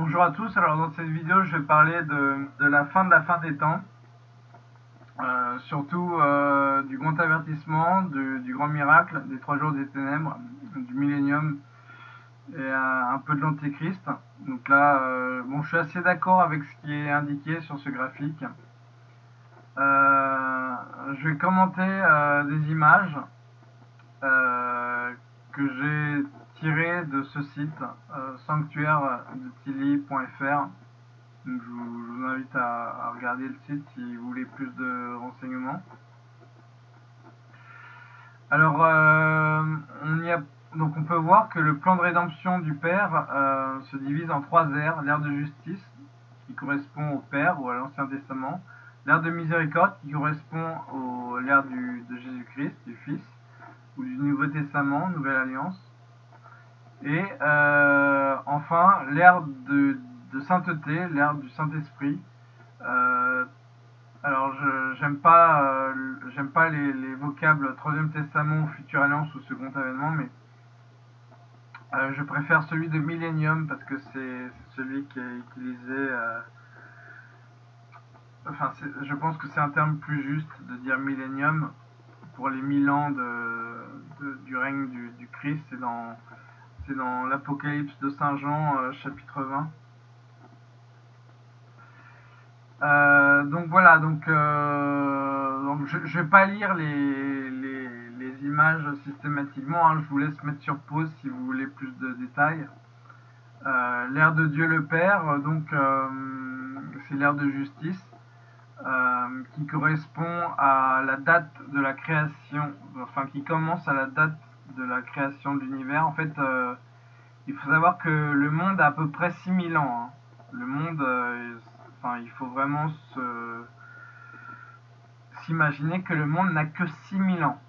Bonjour à tous, alors dans cette vidéo je vais parler de, la fin de la fin des temps, euh, surtout euh, du grand avertissement, du, grand miracle, des trois jours des ténèbres, du millénium et un, peu de l'antéchrist. Donc là, euh, bon, je suis assez d'accord avec ce qui est indiqué sur ce graphique. je vais commenter des images que j'ai tiré de ce site euh, sanctuaire de je, vous, invite à, regarder le site si vous voulez plus de renseignements. Alors, euh, on, y a, donc on peut voir que le plan de rédemption du Père euh, se divise en trois ères. L'ère de justice, qui correspond au Père ou à l'Ancien Testament. L'ère de miséricorde, qui correspond à l'ère de Jésus-Christ, du Fils, ou du Nouveau Testament, Nouvelle Alliance. Et euh, enfin, l'ère de, sainteté, l'ère du Saint-Esprit. Euh, alors, j'aime pas, euh, j'aime pas les, vocables Troisième Testament, Future Alliance ou Second Avènement, mais je préfère celui de Millennium parce que c'est celui qui est utilisé. enfin, je pense que c'est un terme plus juste de dire Millennium pour les mille ans de, du règne du, du Christ. C'est dans dans l'Apocalypse de Saint Jean, euh, chapitre 20. Euh, donc voilà, donc, euh, je ne vais pas lire les, les, images systématiquement, hein. je vous laisse mettre sur pause si vous voulez plus de détails. l'ère de Dieu le Père, donc c'est l'ère de justice, qui correspond à la date de la création, enfin qui commence à la date de la création de l'univers. En fait, euh, il faut savoir que le monde a à peu près 6000 ans. Hein. Le monde, euh, enfin, il faut vraiment s'imaginer que le monde n'a que 6000 ans.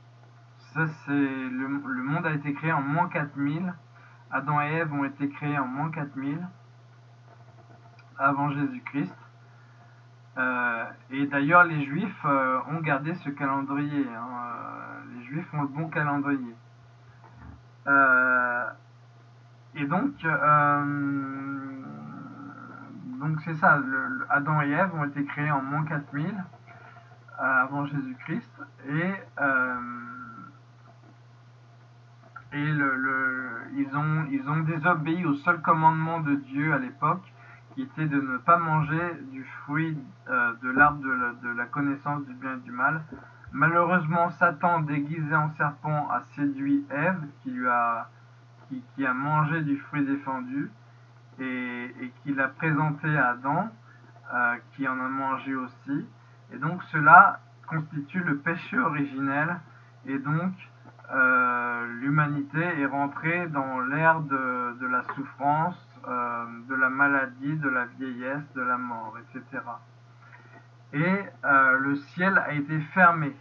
Ça, c'est le, monde a été créé en moins 4000. Adam et Ève ont été créés en moins 4000 avant Jésus-Christ. Euh, et d'ailleurs, les Juifs ont gardé ce calendrier. Hein. Les Juifs ont le bon calendrier. Euh, et donc, euh, donc c'est ça, Adam et Ève ont été créés en moins 4000 euh, avant Jésus-Christ et, ils, ont, désobéi au seul commandement de Dieu à l'époque qui était de ne pas manger du fruit de l'arbre de, la connaissance du bien et du mal Malheureusement, Satan, déguisé en serpent, a séduit Ève, qui lui a, qui, a mangé du fruit défendu, et, et qui l'a présenté à Adam, euh, qui en a mangé aussi. Et donc cela constitue le péché originel, et donc euh, l'humanité est rentrée dans l'ère de, la souffrance, euh, de la maladie, de la vieillesse, de la mort, etc et euh, le ciel a été fermé.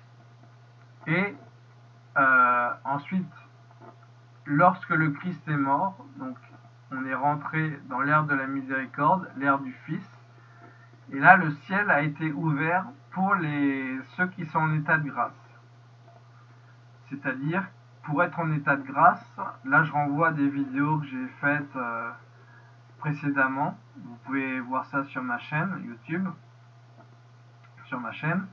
Et euh, ensuite, lorsque le Christ est mort, donc on est rentré dans l'ère de la miséricorde, l'ère du Fils, et là le ciel a été ouvert pour ceux qui sont en état de grâce. C'est-à-dire, pour être en état de grâce, là je renvoie des vidéos que j'ai faites euh, précédemment, vous pouvez voir ça sur ma chaîne YouTube, sur ma chaîne.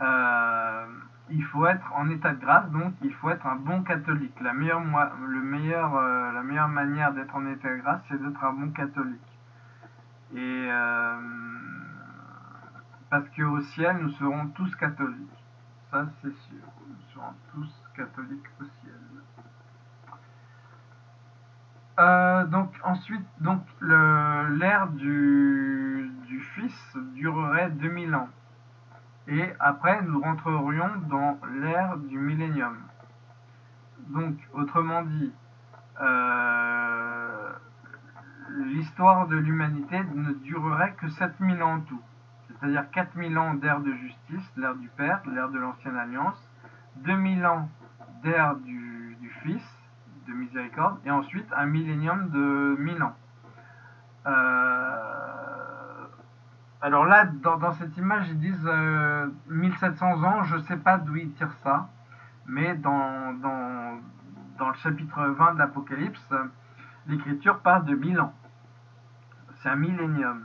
Euh, il faut être en état de grâce, donc il faut être un bon catholique. La meilleure, le meilleur, euh, la meilleure manière d'être en état de grâce, c'est d'être un bon catholique. Et euh, parce qu'au ciel, nous serons tous catholiques. Ça, c'est sûr. Nous serons tous catholiques au ciel. donc ensuite, donc l'ère du, du Fils durerait 2000 ans. Et après, nous rentrerions dans l'ère du millénium. Donc, autrement dit, euh, l'histoire de l'humanité ne durerait que 7000 ans en tout. C'est-à-dire 4000 ans d'ère de justice, l'ère du Père, l'ère de l'Ancienne Alliance, 2000 ans d'ère du, Fils, de miséricorde, et ensuite un millénium de 1000 ans. Euh, alors là, dans, cette image, ils disent 1700 euh, ans, je ne sais pas d'où ils tirent ça, mais dans, le chapitre 20 de l'Apocalypse, l'écriture parle de 1000 ans. c'est un millénium.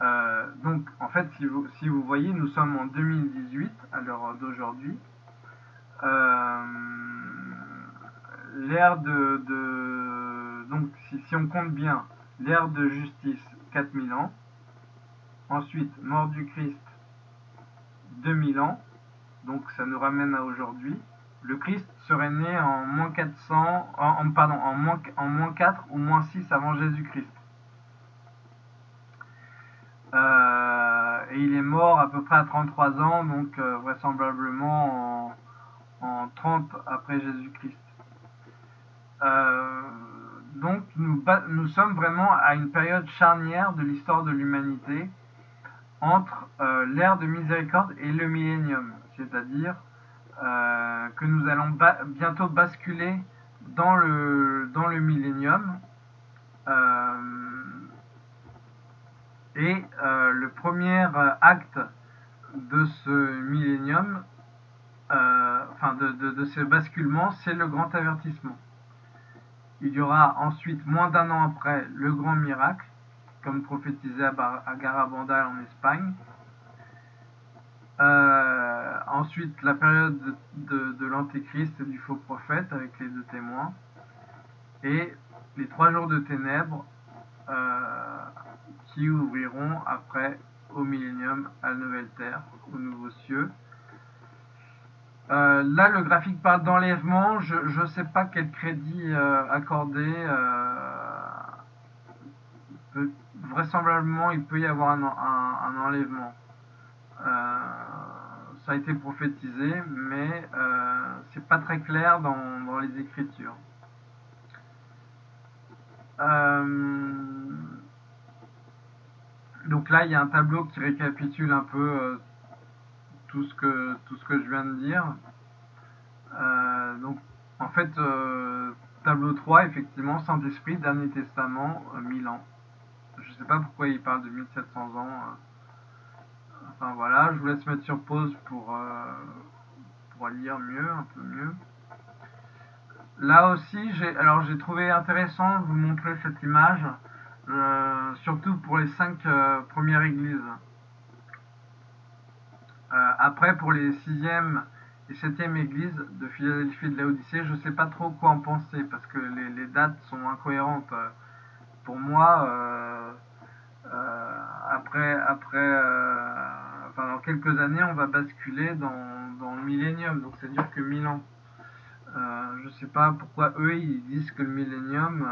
Euh, donc, en fait, si vous, voyez, nous sommes en 2018 à l'heure d'aujourd'hui. Euh, l'ère de, Donc, si on compte bien, l'ère de justice, 4000 ans. Ensuite, mort du Christ, 2000 ans. Donc, ça nous ramène à aujourd'hui. Le Christ serait né en moins 400, en, en moins, en moins 4 ou moins 6 avant Jésus-Christ. Euh, et il est mort à peu près à 33 ans, donc euh, vraisemblablement en, 30 après Jésus-Christ. Euh, donc nous sommes vraiment à une période charnière de l'histoire de l'humanité entre l'ère de miséricorde et le millénium, c'est-à-dire que nous allons bientôt basculer dans le, dans le millénium. Et euh, le premier euh, acte de ce millénium, euh, enfin de, ce basculement, c'est le grand avertissement. Il y aura ensuite, moins d'un an après, le grand miracle, comme prophétisé à, Garabandal en Espagne. ensuite, la période de, l'antéchrist et du faux prophète avec les deux témoins. Et les trois jours de ténèbres qui ouvriront après au millénium à la nouvelle terre, aux nouveaux cieux. Euh, là, le graphique parle d'enlèvement. Je ne sais pas quel crédit euh, accorder. Euh, vraisemblablement, il peut y avoir un, enlèvement. ça a été prophétisé, mais c'est pas très clair dans, les Écritures. Donc là, il y a un tableau qui récapitule un peu euh, tout, ce que, tout ce que je viens de dire. Euh, donc, en fait, euh, tableau 3, effectivement, Saint-Esprit, Dernier Testament, 1000 ans. Je sais pas pourquoi il parle de 1700 ans. Enfin voilà, je vous laisse mettre sur pause pour, pour lire mieux, un peu mieux. Là aussi, j'ai alors j'ai trouvé intéressant de vous montrer cette image. Euh, surtout pour les cinq euh, premières églises. Euh, après, pour les sixième et septième églises de Philadelphie et de l'Odyssée, je ne sais pas trop quoi en penser parce que les, dates sont incohérentes. Pour moi, après, après enfin, dans quelques années, on va basculer dans, dans le millénium, donc c'est dur que mille ans. je ne sais pas pourquoi eux ils disent que le millénium,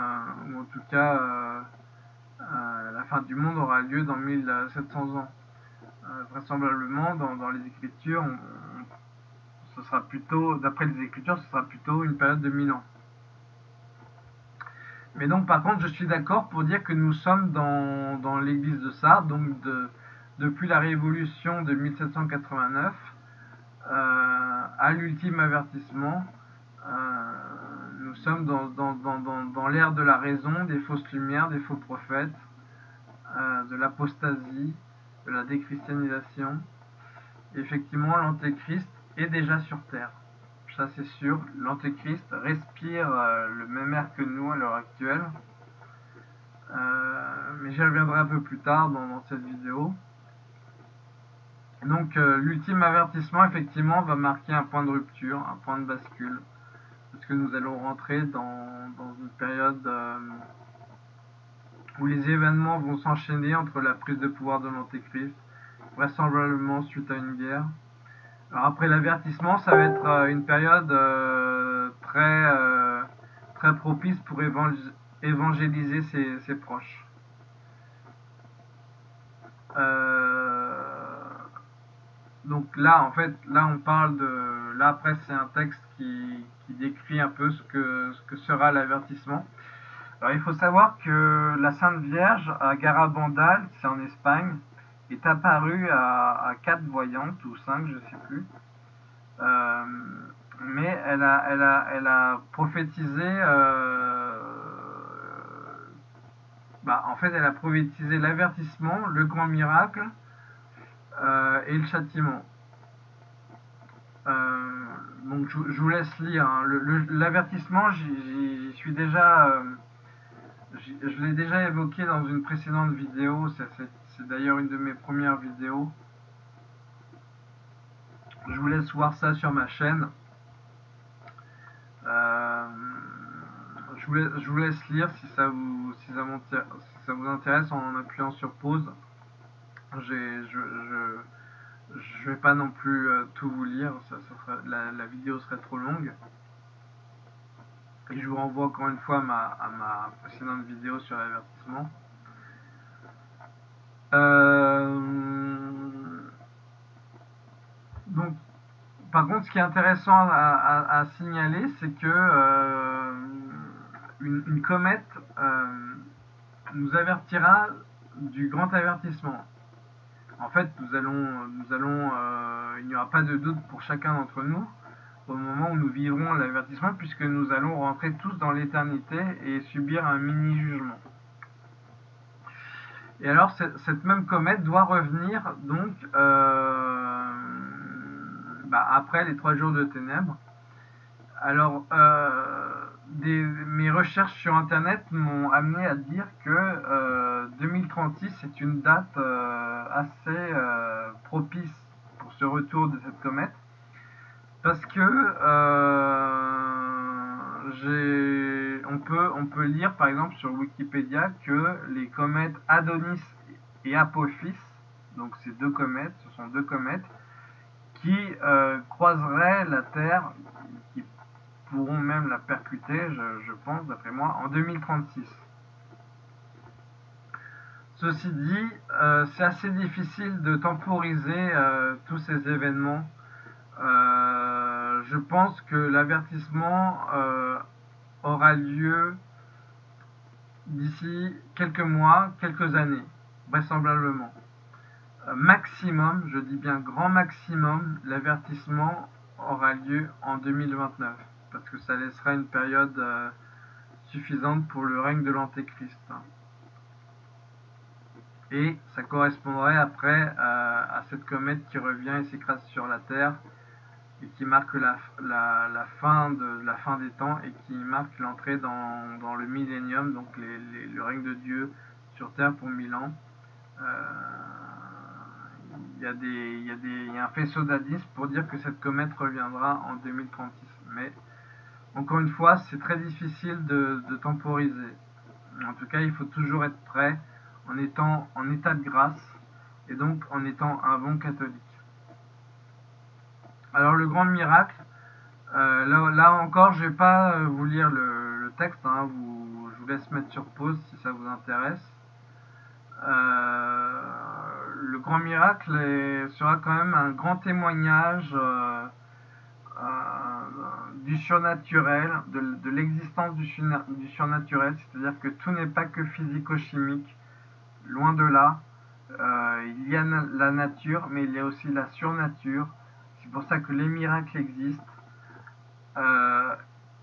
ou en tout cas euh, la fin du monde aura lieu dans 1700 ans. Euh, vraisemblablement, dans, les Écritures, ce sera plutôt, d'après les Écritures, ce sera plutôt une période de 1000 ans. Mais donc, par contre, je suis d'accord pour dire que nous sommes dans, l'église de Sardes, donc depuis la révolution de 1789 euh, à l'ultime avertissement. nous sommes dans, dans l'ère de la raison, des fausses lumières, des faux prophètes, euh, de l'apostasie, de la déchristianisation. Effectivement, l'antéchrist est déjà sur Terre. C'est sûr, l'antéchrist respire euh, le même air que nous à l'heure actuelle. Euh, mais j'y reviendrai un peu plus tard dans, cette vidéo. Donc l'ultime avertissement effectivement va marquer un point de rupture, un point de bascule parce que nous allons rentrer dans, une période euh, où les événements vont s'enchaîner entre la prise de pouvoir de l'Antéchrist, vraisemblablement suite à une guerre. Alors après l'avertissement, ça va être euh, une période euh, très, très propice pour évangéliser ses, proches. donc là, en fait, là on parle de... Là après c'est un texte qui, décrit un peu ce que, ce que sera l'avertissement. Alors il faut savoir que la Sainte Vierge à Garabandal, c'est en Espagne, est apparue à, quatre voyantes ou cinq, je sais plus. Euh, mais elle a, elle a, elle a prophétisé. Euh, bah, en fait, elle a prophétisé l'avertissement, le grand miracle euh, et le châtiment. donc je, vous laisse lire. Hein. L'avertissement, j'y suis déjà, je l'ai déjà évoqué dans une précédente vidéo, d'ailleurs une de mes premières vidéos. Je vous laisse voir ça sur ma chaîne. Euh, je, vous laisse, lire si ça vous, si ça, vous intéresse en appuyant sur pause. Je, je, vais pas non plus euh, tout vous lire, la, vidéo serait trop longue. Et je vous renvoie encore une fois à ma, précédente vidéo sur l'avertissement. Euh, donc, par contre, ce qui est intéressant à, signaler, c'est que euh, une, comète euh, nous avertira du grand avertissement. En fait, nous allons, nous allons, il n'y aura pas de doute pour chacun d'entre nous au moment où nous vivrons l'avertissement, puisque nous allons rentrer tous dans l'éternité et subir un mini-jugement. Et alors, cette même comète doit revenir donc bah, après les trois jours de ténèbres. Alors, euh, mes recherches sur Internet m'ont amené à dire que 2036 euh, est une date euh, assez propice pour ce retour de cette comète. Parce que on, peut, lire par exemple sur Wikipédia que les comètes Adonis et Apophis, donc ces deux comètes, ce sont deux comètes, qui euh, croiseraient la Terre, qui pourront même la percuter, je, pense, d'après moi, en 2036. Ceci dit, euh, c'est assez difficile de temporiser euh, tous ces événements. Je pense que l'avertissement aura lieu d'ici quelques mois, quelques années, vraisemblablement maximum, je dis bien grand maximum, l'avertissement aura lieu en 2029, parce que ça laissera une période euh, suffisante pour le règne de l'Antéchrist. Et ça correspondrait après euh, à cette comète qui revient et s'écrase sur la Terre et qui marque la, fin, des temps et qui marque l'entrée dans, le millénium, donc le règne de Dieu sur Terre pour mille ans. Euh, il y, a un faisceau d'indices pour dire que cette comète reviendra en 2036. Mais encore une fois, c'est très difficile de, temporiser. En tout cas, il faut toujours être prêt en étant en état de grâce et donc en étant un bon catholique. Alors le grand miracle, euh, là, encore, je vais pas euh, vous lire le, texte, hein, je vous laisse mettre sur pause si ça vous intéresse. Euh, le grand miracle sera quand même un grand témoignage du surnaturel, de, l'existence du, surnaturel, c'est-à-dire que tout n'est pas que physico-chimique, loin de là. il y a la nature, mais il y a aussi la surnature. C'est pour ça que les miracles existent.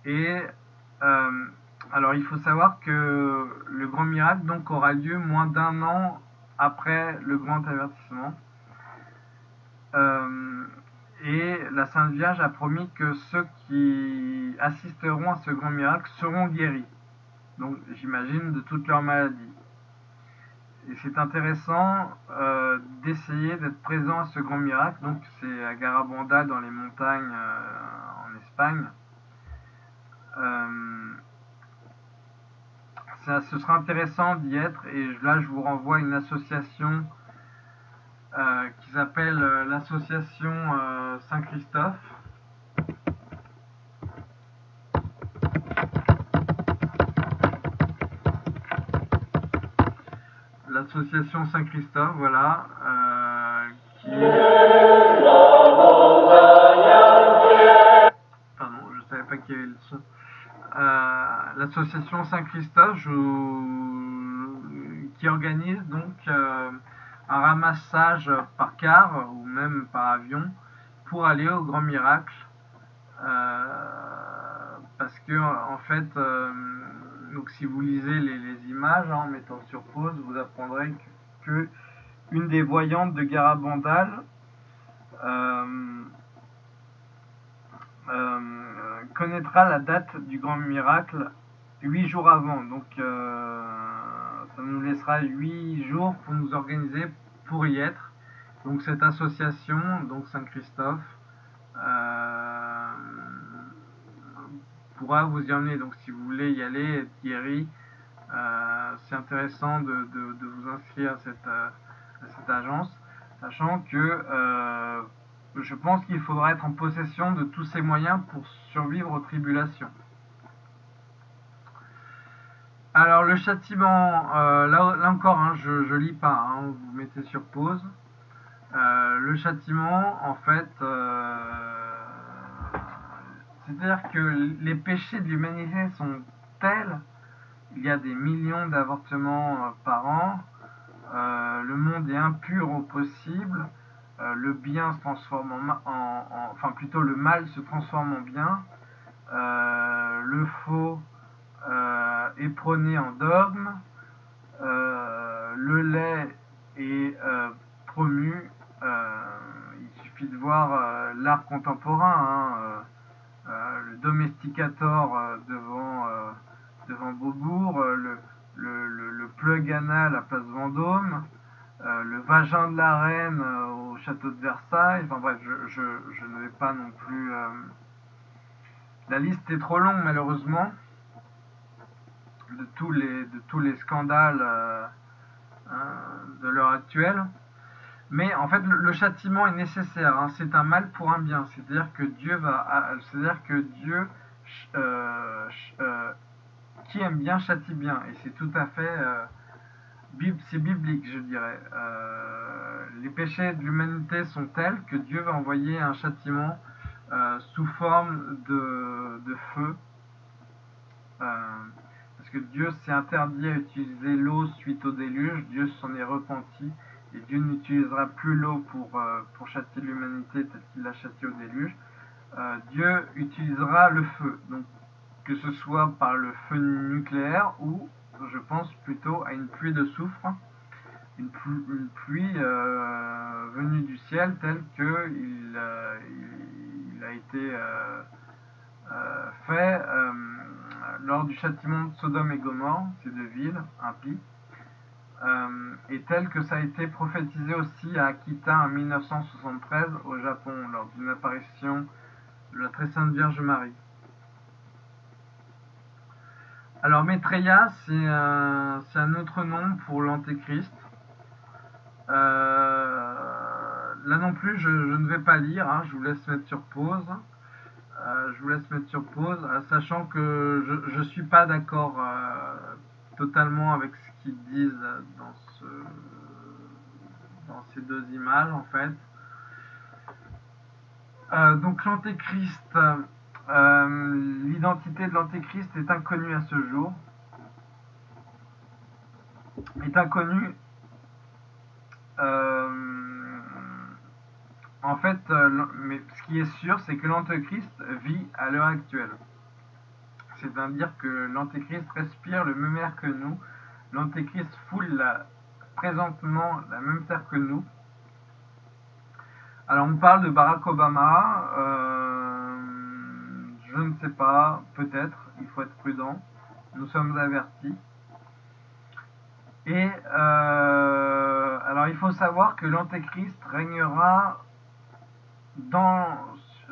et alors il faut savoir que le grand miracle donc aura lieu moins d'un an après le grand avertissement. Euh, et la Sainte Vierge a promis que ceux qui assisteront à ce grand miracle seront guéris. Donc j'imagine de toutes leurs maladies. Et c'est intéressant euh, d'essayer d'être présent à ce grand miracle. Donc c'est à Garabanda dans les montagnes euh, en Espagne ce sera intéressant d'y être et là je vous renvoie à une association euh, qui s'appelle euh, l'association euh, Saint-Christophe. L'association Saint-Christophe, voilà, qui... Pardon, je savais pas qu'il y avait le son. Euh, l'association Saint-Christophe qui organise donc euh, un ramassage par car ou même par avion pour aller au Grand Miracle. Euh, parce que en fait, donc si vous lisez les, images en mettant sur pause, vous apprendrez que, une des voyantes de Garabandal connaîtra la date du grand miracle huit jours avant. Donc ça nous laissera huit jours pour nous organiser pour y être. Donc cette association, donc Saint-Christophe, pourra vous y emmener. Donc si vous voulez y aller, Thierry, c'est intéressant de, vous inscrire à cette, à cette agence, sachant que je pense qu'il faudra être en possession de tous ces moyens pour survivre aux tribulations. Alors le châtiment, euh, là, encore, hein, je, ne lis pas, hein, vous mettez sur pause. Euh, le châtiment, en fait, euh, c'est-à-dire que les péchés de l'humanité sont tels, il y a des millions d'avortements par an, le monde est impur au possible, euh, le bien se transforme en, enfin plutôt le mal se transforme en bien, euh, le faux euh, est prôné en dogme, le lait est promu. il suffit de voir l'art contemporain, hein, le domesticator devant devant Beaubourg, le, le, le, plug anal à Place Vendôme. Euh, le vagin de la reine euh, au château de Versailles. Enfin bref, je, ne vais pas non plus... Euh, la liste est trop longue malheureusement de tous les, de tous les scandales de l'heure actuelle. Mais en fait, le, châtiment est nécessaire. Hein. C'est un mal pour un bien. C'est-à-dire que Dieu va, c'est-à-dire que Dieu qui aime bien châtie bien. Et c'est tout à fait c'est biblique, je dirais. Euh, les péchés de l'humanité sont tels que Dieu va envoyer un châtiment euh, sous forme de, feu. Euh, parce que Dieu s'est interdit à utiliser l'eau suite au déluge, Dieu s'en est repenti, et Dieu n'utilisera plus l'eau pour, pour châtier l'humanité tel qu'il l'a châtié au déluge. Dieu utilisera le feu, donc que ce soit par le feu nucléaire ou je pense plutôt à une pluie de soufre, une, pluie, euh, venue du ciel telle que il, euh, a été euh, fait lors du châtiment de Sodome et Gomorre, ces deux villes impies, et tel que ça a été prophétisé aussi à Akita en 1973 au Japon lors d'une apparition de la très sainte Vierge Marie. Alors Maitreya, c'est un, autre nom pour l'antéchrist. Euh, là non plus, je, ne vais pas lire, hein, je vous laisse mettre sur pause. Euh, je vous laisse mettre sur pause, euh, sachant que je ne suis pas d'accord totalement avec disent dans, ce, dans ces deux images en fait. donc l'antéchrist, euh, l'identité de l'Antéchrist est inconnue à ce jour. Est inconnue. Euh, en fait, euh, mais ce qui est sûr, c'est que l'Antéchrist vit à l'heure actuelle. C'est-à-dire que l'Antéchrist respire le même air que nous. L'Antéchrist foule présentement la même terre que nous. Alors on parle de Barack Obama. Je ne sais pas, peut-être, il faut être prudent. Nous sommes avertis. Et euh, alors il faut savoir que l'Antéchrist régnera dans,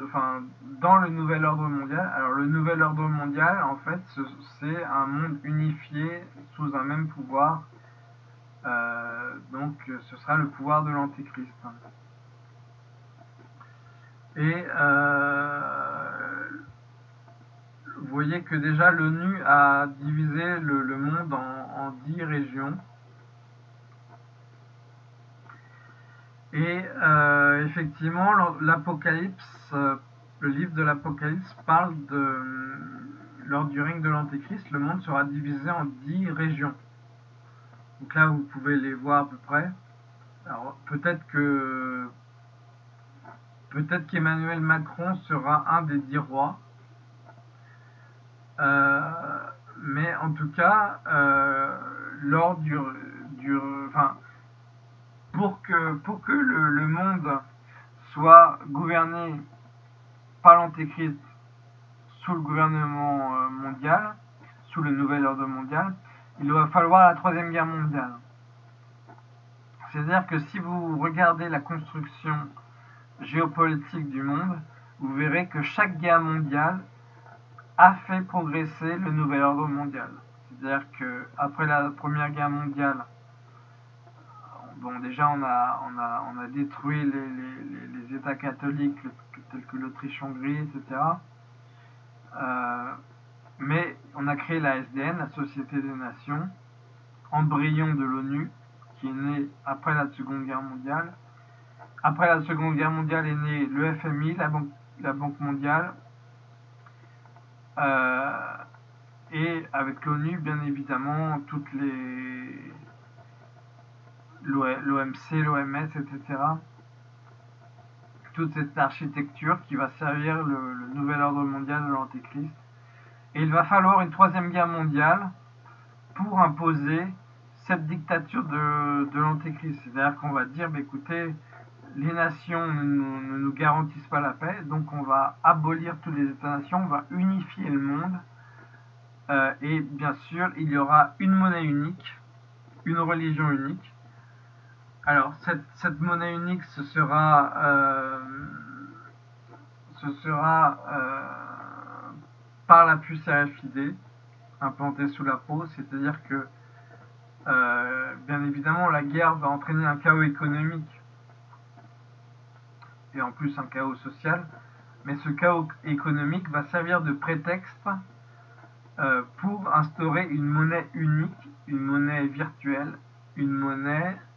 enfin, dans le nouvel ordre mondial. Alors le nouvel ordre mondial, en fait, c'est un monde unifié sous un même pouvoir. Euh, donc ce sera le pouvoir de l'Antéchrist. Et euh, vous voyez que déjà l'ONU a divisé le, monde en, dix régions. Et euh, effectivement, l'Apocalypse, euh, le livre de l'Apocalypse parle de, lors du règne de l'Antéchrist, le monde sera divisé en dix régions. Donc là, vous pouvez les voir à peu près. Alors peut-être que peut-être qu'Emmanuel Macron sera un des dix rois. Euh, mais en tout cas, euh, lors du, du, enfin, pour que, pour que le, monde soit gouverné par l'Antéchrist sous le gouvernement euh, mondial, sous le nouvel ordre mondial, il va falloir la troisième guerre mondiale. C'est-à-dire que si vous regardez la construction géopolitique du monde, vous verrez que chaque guerre mondiale a fait progresser le nouvel ordre mondial. C'est-à-dire que après la première guerre mondiale, bon déjà on a, on a, on a détruit les, États catholiques tels que l'Autriche-Hongrie, etc. Euh, mais on a créé la SDN, la Société des Nations, embryon de l'ONU, qui est né après la Seconde Guerre mondiale. Après la Seconde Guerre mondiale est né le FMI, la Banque, la banque mondiale, euh, et avec l'ONU, bien évidemment, toutes les l'OMC, l'OMS, etc. Toute cette architecture qui va servir le, nouvel ordre mondial de l'Antéchrist. Et il va falloir une troisième guerre mondiale pour imposer cette dictature de, de l'Antéchrist. C'est-à-dire qu'on va dire, bah, écoutez, les nations ne, nous garantissent pas la paix, donc on va abolir tous les États-nations, on va unifier le monde, euh, et bien sûr, il y aura une monnaie unique, une religion unique. Alors, cette, monnaie unique, ce sera, euh, ce sera euh, par la puce RFID implantée sous la peau, c'est-à-dire que, bien évidemment, la guerre va entraîner un chaos économique et en plus un chaos social, mais ce chaos économique va servir de prétexte euh, pour instaurer une monnaie unique, une monnaie virtuelle, une monnaie, euh,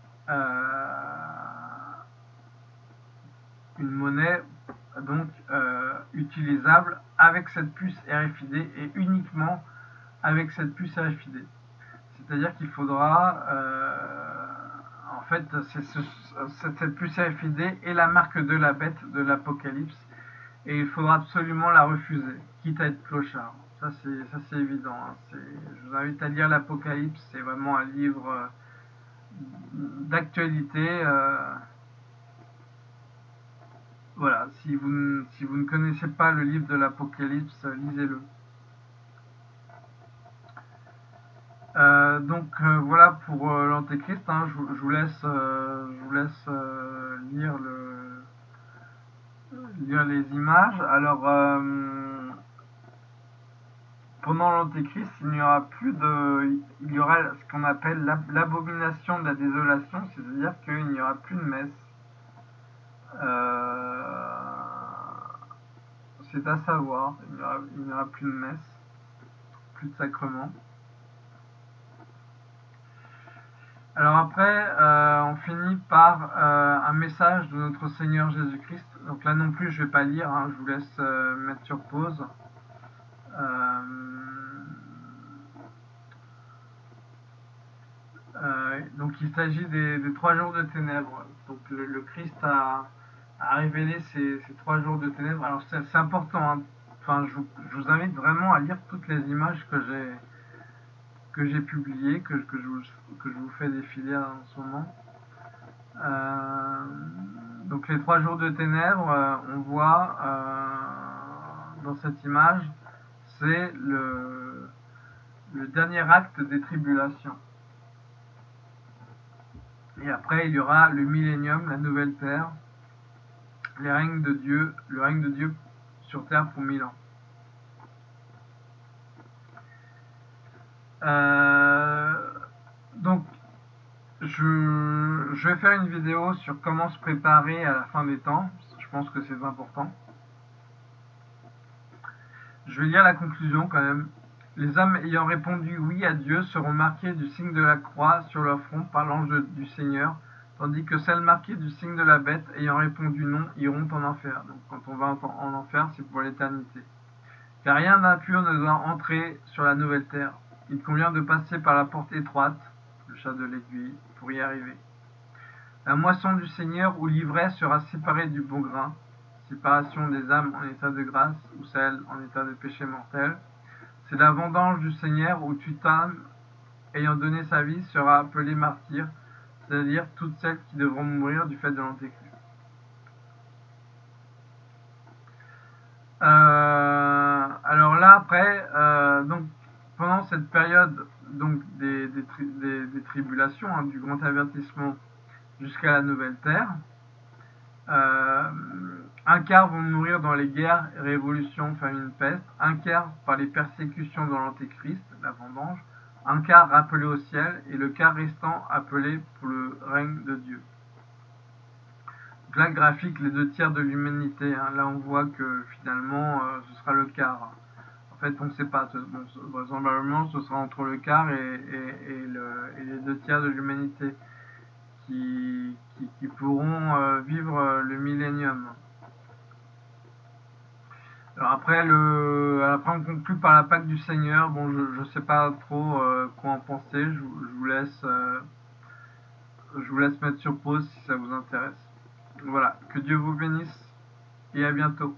une monnaie donc euh, utilisable avec cette puce RFID et uniquement avec cette puce RFID. C'est-à-dire qu'il faudra, en fait, cette puce RFID est la marque de la bête de l'Apocalypse et il faudra absolument la refuser, quitte à être clochard. Ça c'est évident. Hein. Je vous invite à lire l'Apocalypse. C'est vraiment un livre euh, d'actualité. Euh. Voilà. Si vous si vous ne connaissez pas le livre de l'Apocalypse, lisez-le. Euh, donc voilà pour l'Antéchrist. Hein. Je, je, vous laisse je vous laisse lire le lire les images. Alors pendant l'Antéchrist, il n'y aura plus de, il y aura ce qu'on appelle l'abomination de la désolation, c'est-à-dire qu'il n'y aura plus de messe. Euh, c'est à savoir, il n'y aura, plus de messe, plus de sacrement. Alors après, euh, on finit par euh, un message de notre Seigneur Jésus-Christ. Donc là non plus, je ne vais pas lire, hein, je vous laisse mettre sur pause. Euh, euh, donc il s'agit des, trois jours de ténèbres. Donc le, Christ a, révélé ces, trois jours de ténèbres. Alors c'est important. Hein. Enfin, je, vous invite vraiment à lire toutes les images que j'ai que j'ai publiées, que, que, je vous, que je vous fais défiler en ce moment. Euh, donc les trois jours de ténèbres, on voit dans cette image c'est le, dernier acte des tribulations. Et après, il y aura le millénium, la nouvelle terre, les règnes de Dieu, le règne de Dieu sur terre pour mille ans. Euh, donc, je, je, vais faire une vidéo sur comment se préparer à la fin des temps. Je pense que c'est important. Je vais lire la conclusion quand même. Les hommes ayant répondu oui à Dieu seront marqués du signe de la croix sur leur front par l'ange du Seigneur, tandis que celles marquées du signe de la bête ayant répondu non iront en enfer. Donc quand on va en enfer, c'est pour l'éternité. Car rien d'impur ne doit entrer sur la nouvelle terre. Il convient de passer par la porte étroite, le chat de l'aiguille, pour y arriver. La moisson du Seigneur ou l'ivraie sera séparée du bon grain, séparation des âmes en état de grâce ou celles en état de péché mortel. C'est la vendange du Seigneur où Tutan, ayant donné sa vie, sera appelé martyr, c'est-à-dire toutes celles qui devront mourir du fait de l'antéchrist. Euh, alors là, après, euh, donc, pendant cette période donc des, tribulations, hein, du grand avertissement jusqu'à la nouvelle terre, un quart vont mourir dans les guerres, révolutions, famine, peste, un quart par les persécutions dans l'Antéchrist, la vendange, un quart rappelé au ciel et le quart restant appelé pour le règne de Dieu. Donc là, graphique, les deux tiers de l'humanité. Hein. là, on voit que finalement, euh, ce sera le quart. En fait, on ne sait pas. Vraisemblablement, ce sera entre le quart et, les deux tiers de l'humanité qui, pourront euh, vivre euh, le millénium. Alors après, le, après, on conclut par la Pâque du Seigneur. Bon, je ne sais pas trop quoi en penser. Je, je vous laisse, je vous laisse mettre sur pause si ça vous intéresse. Voilà, que Dieu vous bénisse et à bientôt.